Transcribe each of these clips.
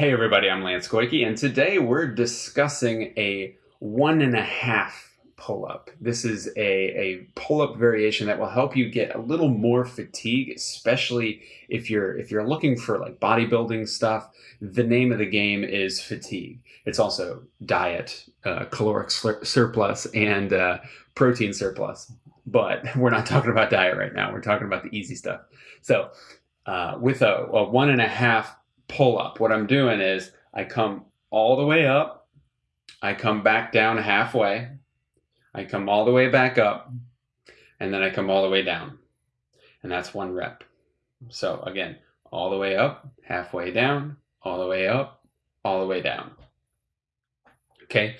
Hey everybody, I'm Lance Koike, and today we're discussing a one and a half pull-up. This is a, a pull-up variation that will help you get a little more fatigue, especially if you're if you're looking for like bodybuilding stuff. The name of the game is fatigue. It's also diet, uh, caloric surplus, and uh, protein surplus. But we're not talking about diet right now. We're talking about the easy stuff. So uh, with a, a one and a half pull up. What I'm doing is I come all the way up, I come back down halfway, I come all the way back up, and then I come all the way down. And that's one rep. So again, all the way up, halfway down, all the way up, all the way down. Okay.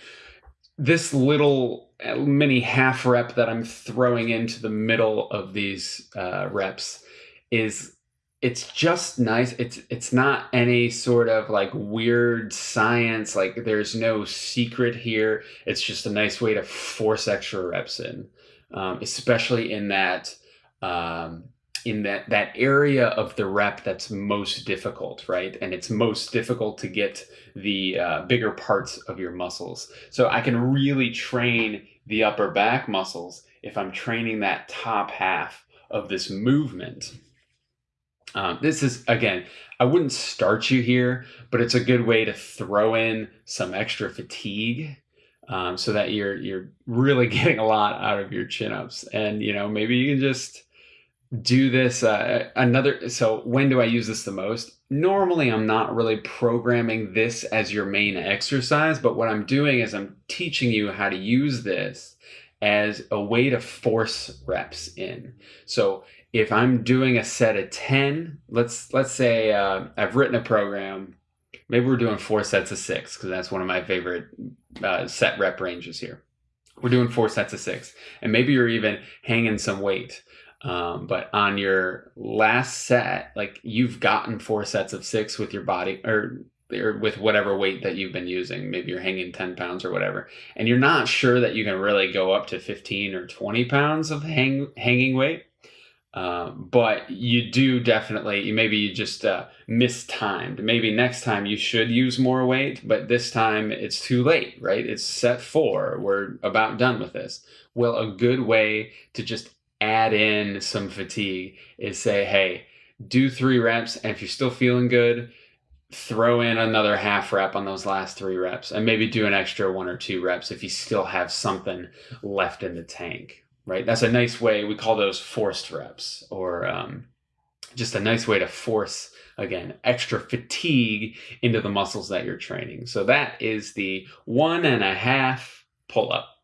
This little uh, mini half rep that I'm throwing into the middle of these uh, reps is it's just nice. It's it's not any sort of like weird science. Like there's no secret here. It's just a nice way to force extra reps in, um, especially in that um, in that that area of the rep that's most difficult, right? And it's most difficult to get the uh, bigger parts of your muscles. So I can really train the upper back muscles if I'm training that top half of this movement um, this is, again, I wouldn't start you here, but it's a good way to throw in some extra fatigue um, so that you're you're really getting a lot out of your chin ups. And you know, maybe you can just do this uh, another. So when do I use this the most? Normally, I'm not really programming this as your main exercise, but what I'm doing is I'm teaching you how to use this as a way to force reps in. So if I'm doing a set of 10, let's let's say uh, I've written a program, maybe we're doing four sets of six because that's one of my favorite uh, set rep ranges here. We're doing four sets of six, and maybe you're even hanging some weight. Um, but on your last set, like you've gotten four sets of six with your body or or with whatever weight that you've been using. Maybe you're hanging 10 pounds or whatever, and you're not sure that you can really go up to 15 or 20 pounds of hang, hanging weight. Um, but you do definitely, maybe you just uh, mistimed. Maybe next time you should use more weight, but this time it's too late, right? It's set four. We're about done with this. Well, a good way to just add in some fatigue is say, hey, do three reps. And if you're still feeling good, throw in another half rep on those last three reps and maybe do an extra one or two reps if you still have something left in the tank right? That's a nice way. We call those forced reps or um, just a nice way to force, again, extra fatigue into the muscles that you're training. So that is the one and a half pull up.